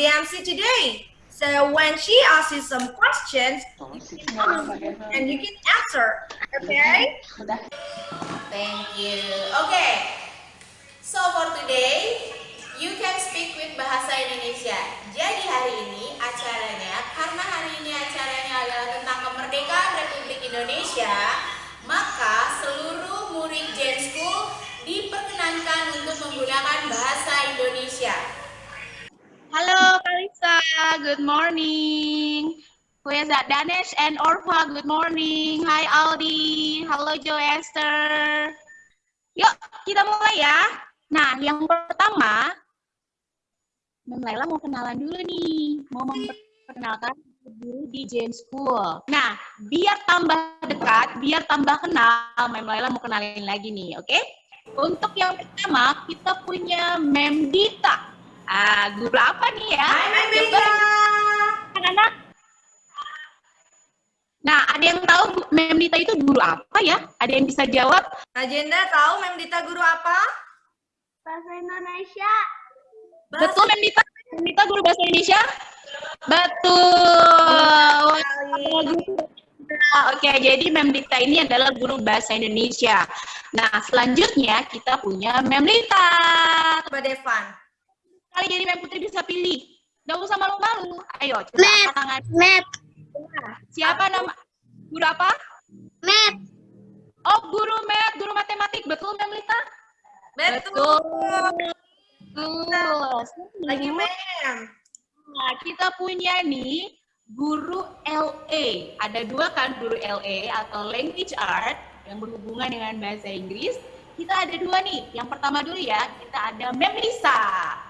the MC today. So when she asks you some questions, and you can answer. Okay? Thank you. Okay. So for today, you can speak with bahasa Indonesia. Jadi hari ini acaranya, karena hari ini acaranya adalah tentang kemerdekaan Republik Indonesia, maka seluruh murid Gen School diperkenankan untuk menggunakan bahasa Indonesia. Halo Kalisa, good morning. Who is that? Danesh and Orfa, good morning. Hi Aldi, halo Joe Esther. Yuk, kita mulai ya. Nah, yang pertama, Mem Laila mau kenalan dulu nih. Mau memperkenalkan guru di Jane School. Nah, biar tambah dekat, biar tambah kenal, Mem Laila mau kenalin lagi nih, oke? Okay? Untuk yang pertama, kita punya Mem Dita. Ah, guru apa nih ya? Hai. Anak-anak. Nah, ada yang tahu Mem Dita itu guru apa ya? Ada yang bisa jawab? Agenda tahu Mem Dita guru apa? Bahasa Indonesia. Bahasa Betul Mem Dita? Mem Dita guru bahasa Indonesia? Betul. Oke, jadi Mem Dita ini adalah guru bahasa Indonesia. Nah, selanjutnya kita punya Mem Dita. Coba Devan. Kali jadi Mem Putri bisa pilih. Gak usah malu-malu. Ayo, coba Map. tangan. Map. Siapa nama? Guru apa? Map. Oh, guru math, guru matematik. Betul, Mem Lita? Betul. Betul. Lagi Mem. Nah, kita punya nih guru LA. Ada dua kan guru LA atau language art yang berhubungan dengan bahasa Inggris. Kita ada dua nih. Yang pertama dulu ya, kita ada Mem Lisa.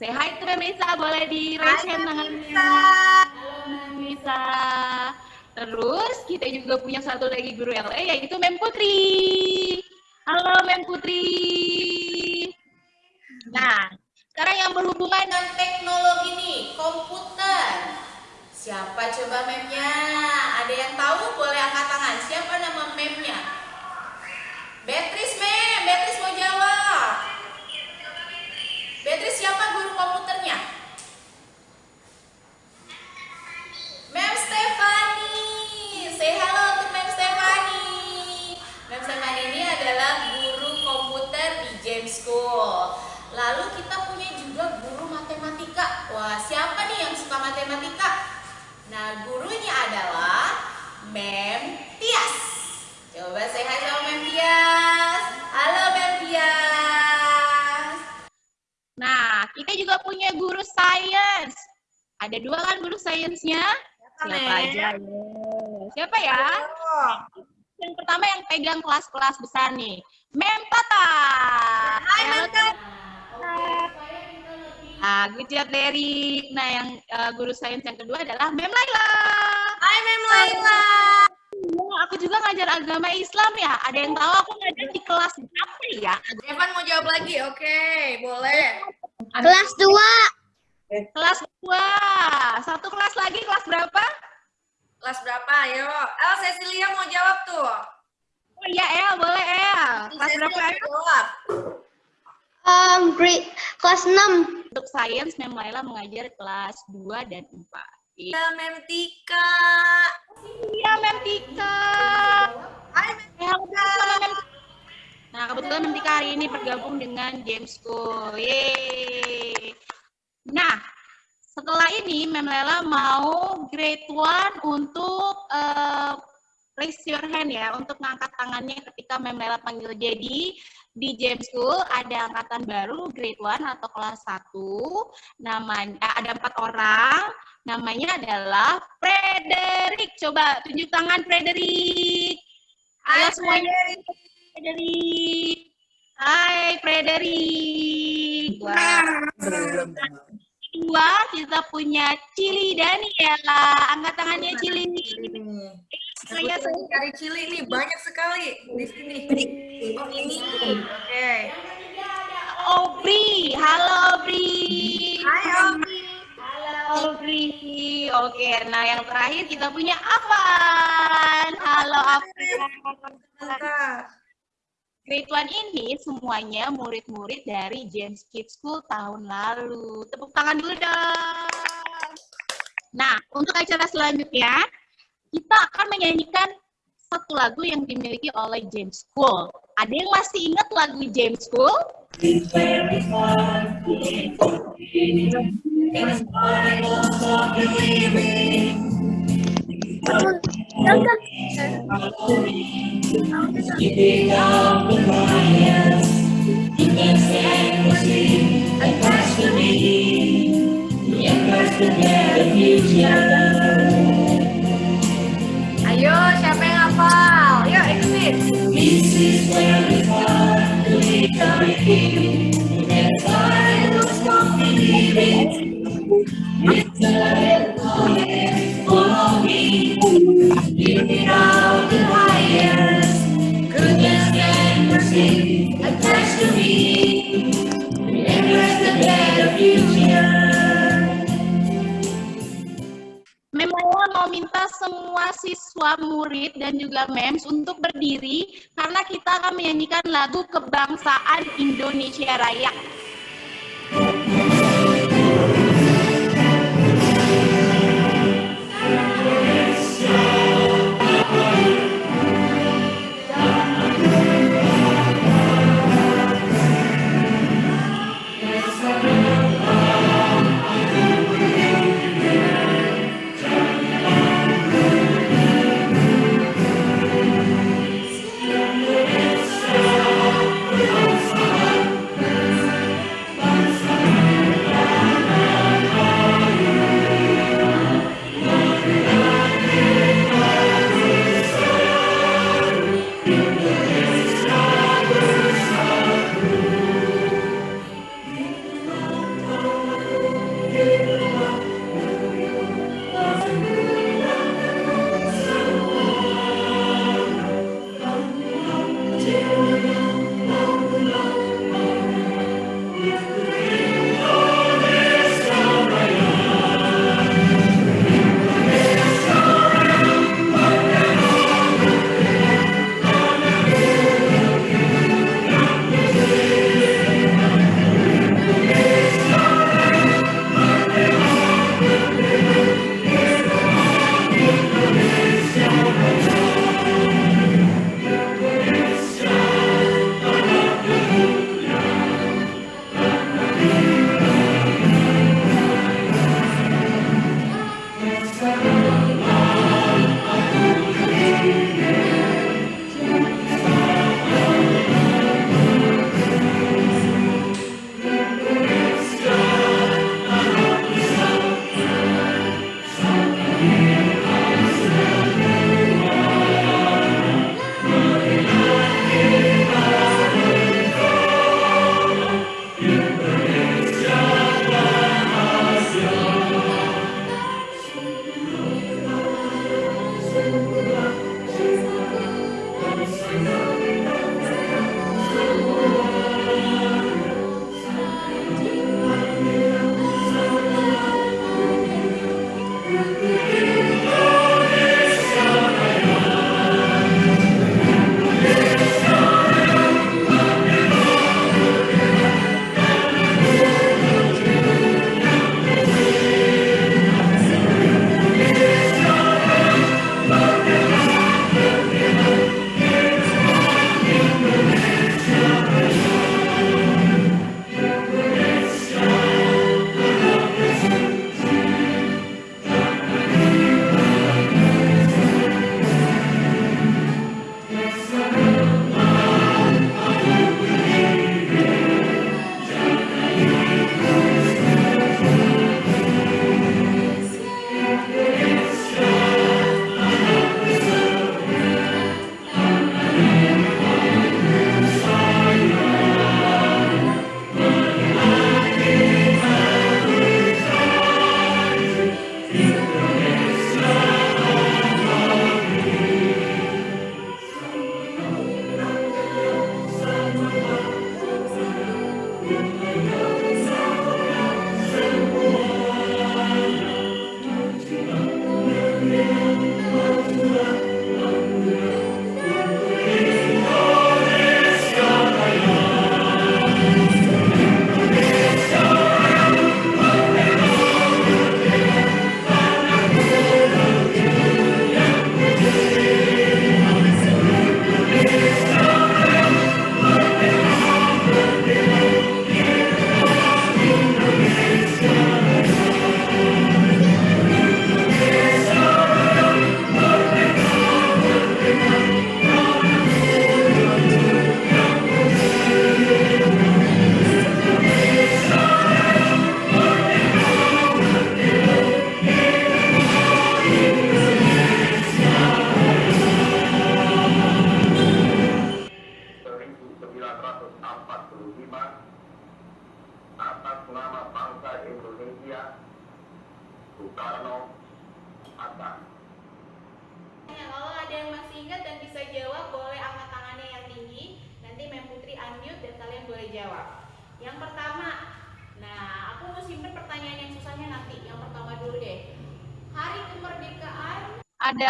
Say hi to Mem Lisa, boleh di raise hand tangannya. Halo. Terus kita juga punya satu lagi guru LA yaitu Mem Putri. Halo Mem Putri. Nah, sekarang yang berhubungan Dengan teknologi nih, komputer. Siapa coba memnya? Ada yang tahu? Boleh angkat tangan. Siapa nama memnya? Beatrice mem, Beatrice mau jawab. Beatrice siapa guru komputernya? Mem Stefani. Say hello untuk Mem Stefani. Mem Stefani ini adalah guru komputer di James School. Lalu kita punya juga guru matematika. Wah, siapa nih yang suka matematika? Nah, gurunya adalah Mem Tias. Coba say hi sama Mem Tias. Juga punya guru sains. Ada dua kan guru sainsnya? Siapa Mem? aja? Siapa ya? Oh. Yang pertama yang pegang kelas-kelas besar nih. Mem Tata. Hai Mem Tata. Ah, good job, Derry. Nah, yang eh, guru sains yang kedua adalah Mem Laila. Hai Mem Laila. Iya, aku juga ngajar agama Islam ya. Ada yang tahu aku ngajar di kelas berapa ya? Devan mau jawab lagi? Oke, boleh. Kelas 2. Kelas 2. Satu kelas lagi, kelas berapa? Kelas berapa? Ayo. El, Cecilia mau jawab tuh. Oh iya, El. Boleh, El. Kelas Cecilia berapa, jawab. Um, grade kelas 6. Untuk sains, Mem Laila mengajar kelas 2 dan 4. Iya, Ya, Mem Tika. Iya, Mem Tika. Hai Mem Eh, Nah, kebetulan Tika hari ini bergabung dengan James School. Yeay. Nah, setelah ini Mem Lela mau grade 1 untuk eh, raise your hand ya, untuk ngangkat tangannya ketika Mem Lela panggil. Jadi, di James School ada angkatan baru grade 1 atau kelas 1. Namanya eh, ada empat orang. Namanya adalah Frederick. Coba tunjuk tangan Frederick. Ayo semuanya. Frederick. Hai Frederick. Wah. Kedua kita punya Cili Daniela. Angkat tangannya Cili. Saya cari cili nih banyak sekali di sini. Oh ini. Oke. Aubrey. Halo Aubrey. Hai Omi. Aubrey. Oke, nah yang terakhir kita punya Avan. Halo Avan. Grade 1 ini semuanya murid-murid dari James Kids School tahun lalu. Tepuk tangan dulu dong. Nah, untuk acara selanjutnya, kita akan menyanyikan satu lagu yang dimiliki oleh James School. Ada yang masih ingat lagu James School? You up the you me. You. Ayo, siapa yang hafal? Yuk, exit. This is where we to our king. That's why I was not believing. It's a red. Memang mau minta semua siswa, murid, dan juga MEMS untuk berdiri karena kita akan menyanyikan lagu kebangsaan Indonesia Raya.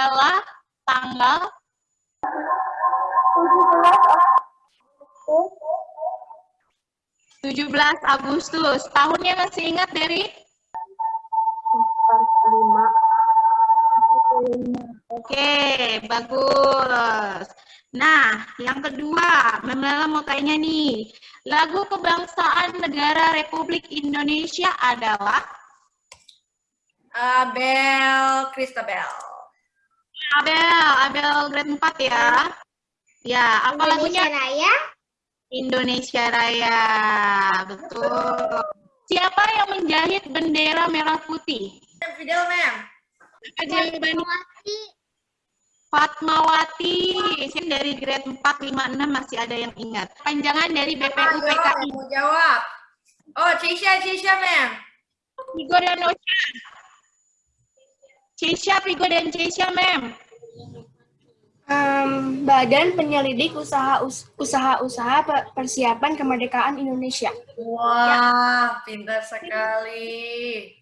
Adalah tanggal 17 Agustus. Tahunnya masih ingat dari? Oke, bagus. Nah, yang kedua, Memela mau tanya nih. Lagu kebangsaan negara Republik Indonesia adalah Abel Christabel. Abel, Abel grade 4 ya. Ya, apa lagunya? Indonesia Raya. Indonesia Raya. Betul. Siapa yang menjahit bendera merah putih? Fidel, ma'am. Apa jawabannya? Fatmawati. Fatmawati. Ini dari grade 4, 5, 6 masih ada yang ingat. Panjangan dari Ayo, BPUPKI. mau jawab. Oh, Cisha, Cisha, ma'am. Vigo dan Osha. Cisha, Vigo dan Cisha, Mem. Em, Badan Penyelidik Usaha Us- Usaha-usaha Pe- Persiapan Kemerdekaan Indonesia. Wah, pintar sekali.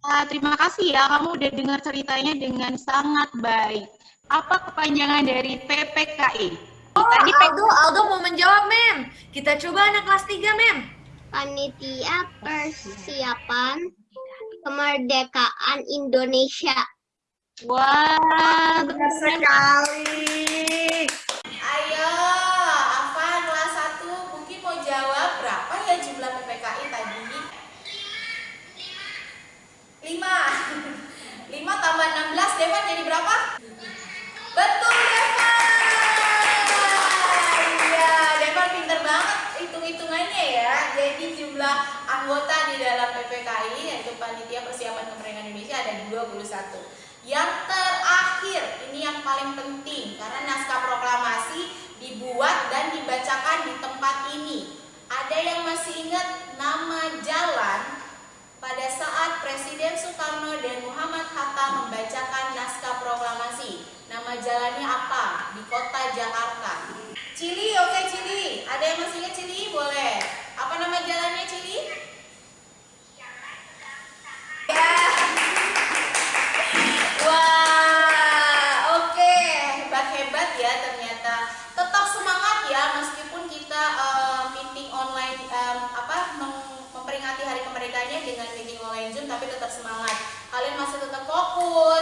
Ah, terima kasih ya, kamu udah dengar ceritanya dengan sangat baik. Apa kepanjangan dari PPKI? Oh, Tadi Aldo, Aldo mau menjawab, mem. Kita coba anak kelas 3, mem. Panitia Persiapan Kemerdekaan Indonesia. Wah, Pintar sekali. Ayo, Afan kelas 1 mungkin mau jawab berapa ya jumlah PPKI tadi? 5 5 tambah 16, Devan jadi berapa? Betul, Devan! Iya, Devan pinter banget hitung-hitungannya ya Jadi jumlah anggota di dalam PPKI yaitu Panitia Persiapan Kemerdekaan Indonesia ada 21 Yang terakhir, ini yang paling penting Karena naskah proklamasi dibuat dan dibacakan di tempat ini Ada yang masih ingat nama jalan pada saat Presiden Soekarno dan Muhammad Hatta membacakan naskah proklamasi. Nama jalannya apa? Di kota Jakarta. Cili, oke Cili. Ada yang masih ingat Cili? Boleh. Apa nama jalannya Cili?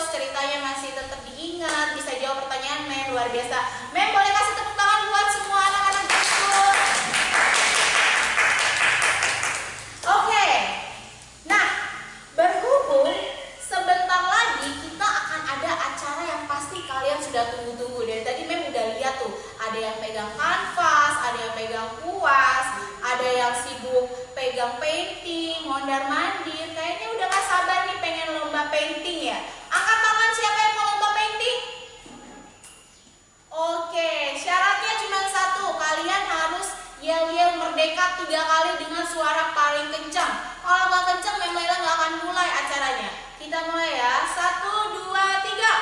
Ceritanya masih tetap diingat, bisa jawab pertanyaan men luar biasa. Men boleh kasih tepuk tangan buat semua anak-anak. Oke. Nah, berhubung sebentar lagi kita akan ada acara yang pasti kalian sudah tunggu-tunggu. Dari tadi Mem udah lihat tuh, ada yang pegang kanvas, ada yang pegang kuas, ada yang sibuk pegang painting, mondar mandir. Kayaknya udah gak sabar nih pengen lomba painting ya. Angkat tangan siapa yang mau lomba painting? Oke, syaratnya cuma satu. Kalian harus tiga kali dengan suara paling kencang. Kalau nggak kencang, Memela nggak akan mulai acaranya. Kita mulai ya. Satu, dua, tiga.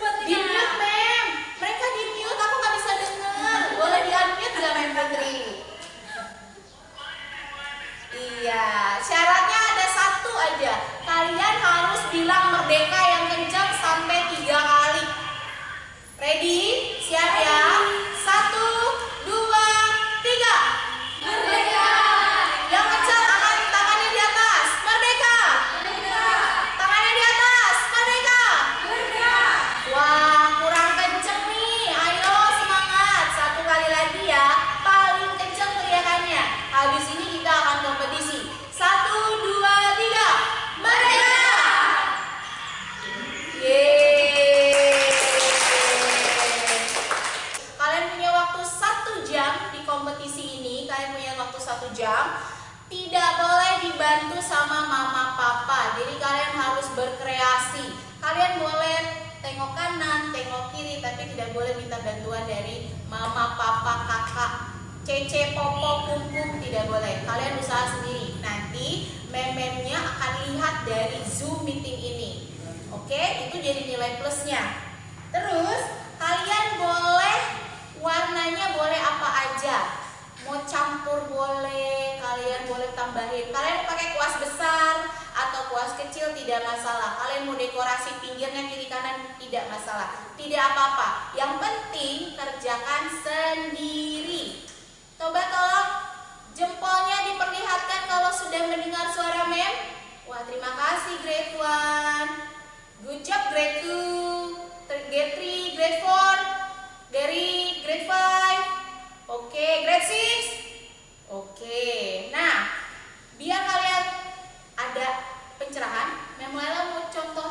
Di mute, Mem. Mereka di mute, aku nggak bisa dengar. Boleh di unmute nggak, Mem Putri? Iya, syaratnya ada satu aja. Kalian harus bilang merdeka tengok kanan, tengok kiri, tapi tidak boleh minta bantuan dari mama, papa, kakak, cece, popo, kumpung, tidak boleh. Kalian usaha sendiri. Nanti mememnya akan lihat dari Zoom meeting ini. Oke, itu jadi nilai plusnya. Terus, kalian boleh warnanya boleh apa aja mau campur boleh kalian boleh tambahin. Kalian pakai kuas besar atau kuas kecil tidak masalah. Kalian mau dekorasi pinggirnya kiri kanan tidak masalah. Tidak apa-apa. Yang penting kerjakan sendiri. Coba tolong jempolnya diperlihatkan kalau sudah mendengar suara mem. Wah terima kasih grade one, good job grade two, grade three, grade four, dari grade five. Oke, okay, Oke. Nah, biar kalian ada pencerahan, Memoela mau contoh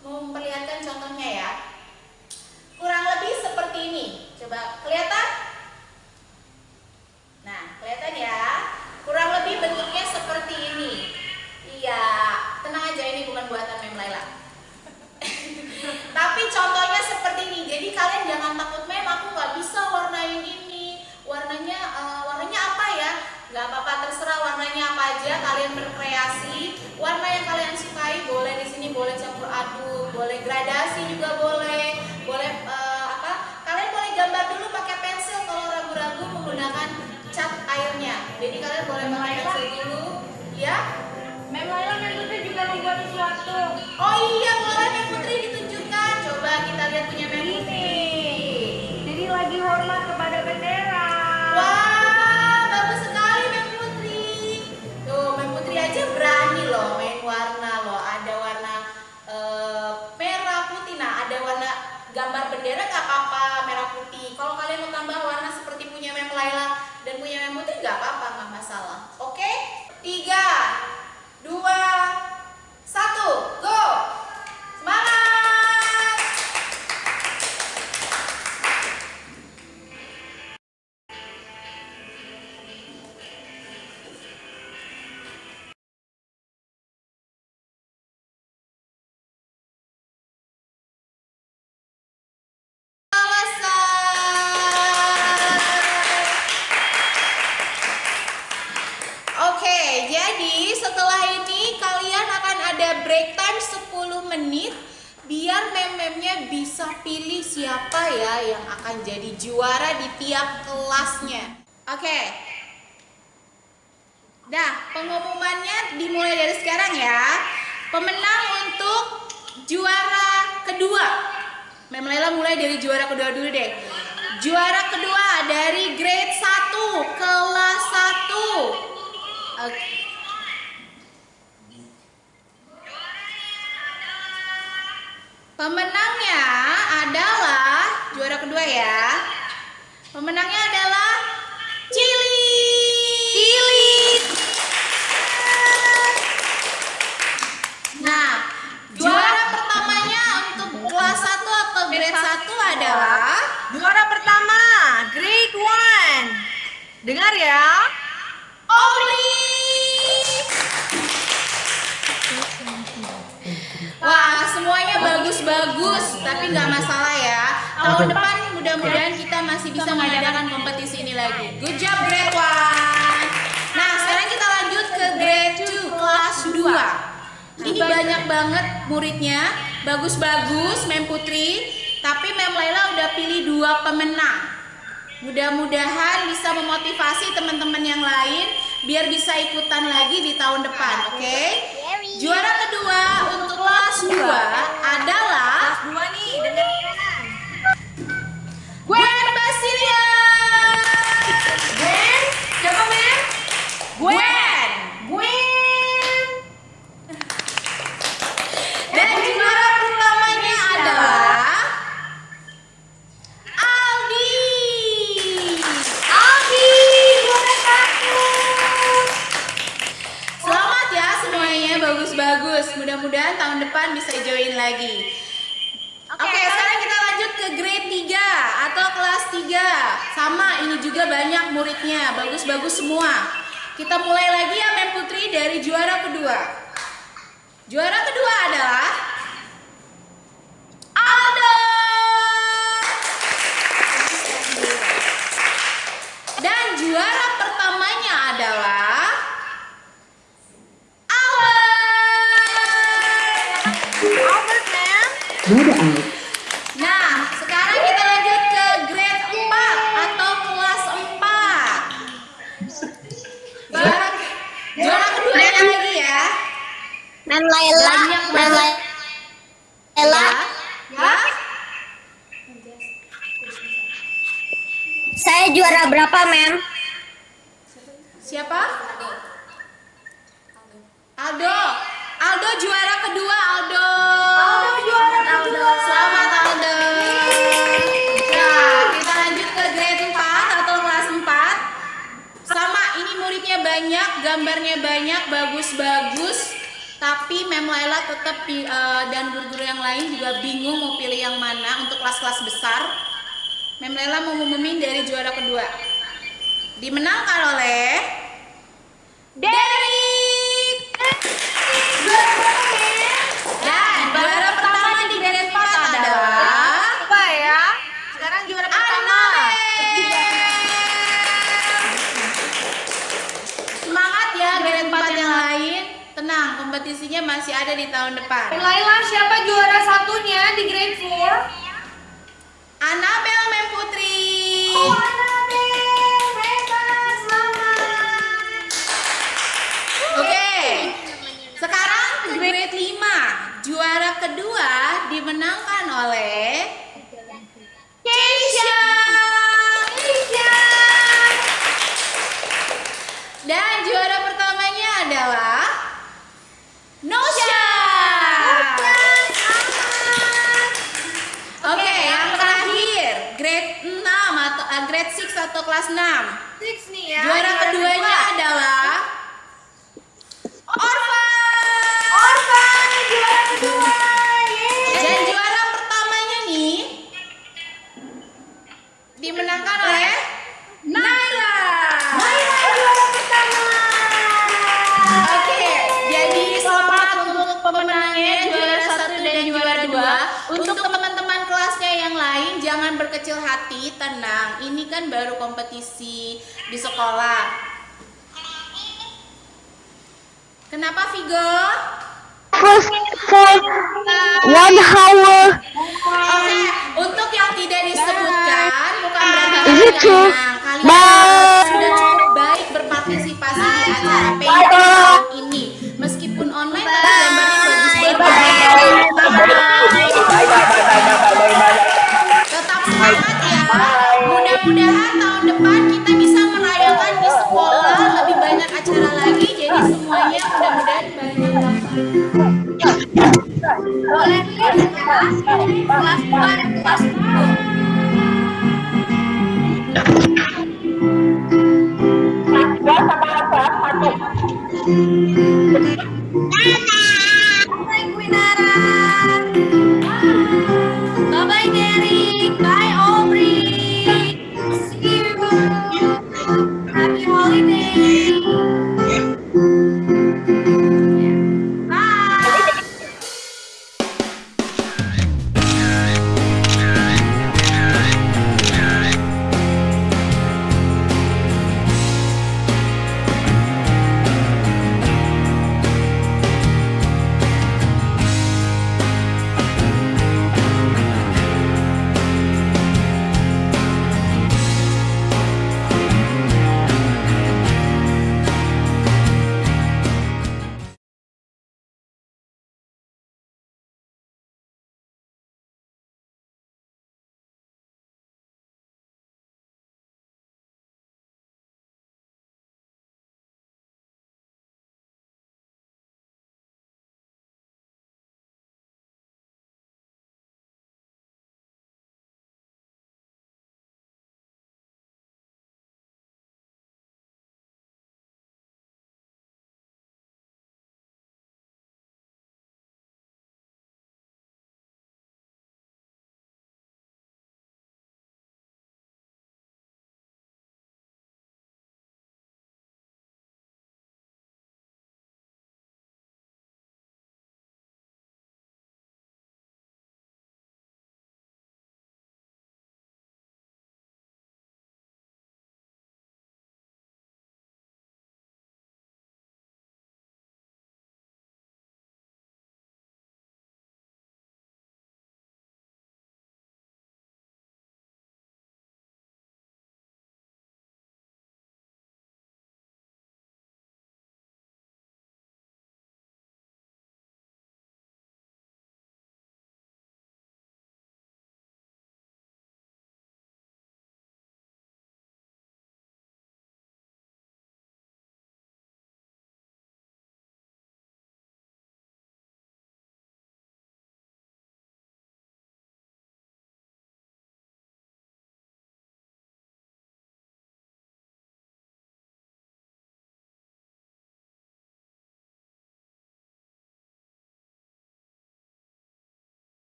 mau memperlihatkan contohnya ya. bisa ikutan lagi di tahun depan, nah, oke? Okay? Juara kedua untuk kelas 2 ada mudah-mudahan tahun depan bisa join lagi. Oke, okay, okay, sekarang kita lanjut ke grade 3 atau kelas 3. Sama, ini juga banyak muridnya. Bagus-bagus semua. Kita mulai lagi ya, Mem Putri, dari juara kedua. Juara kedua adalah Albert, ma'am? Janjinya masih ada di tahun depan. Laila, siapa juara satunya di grade 4? Anabel Memputri. Oh, Anabel. Selamat. Oke. Sekarang grade 5. Juara kedua dimenangkan oleh Keisha. Dan juara pertamanya adalah atau kelas 6? Six nih ya. Juara, juara keduanya kedua. adalah Tiga sama satu.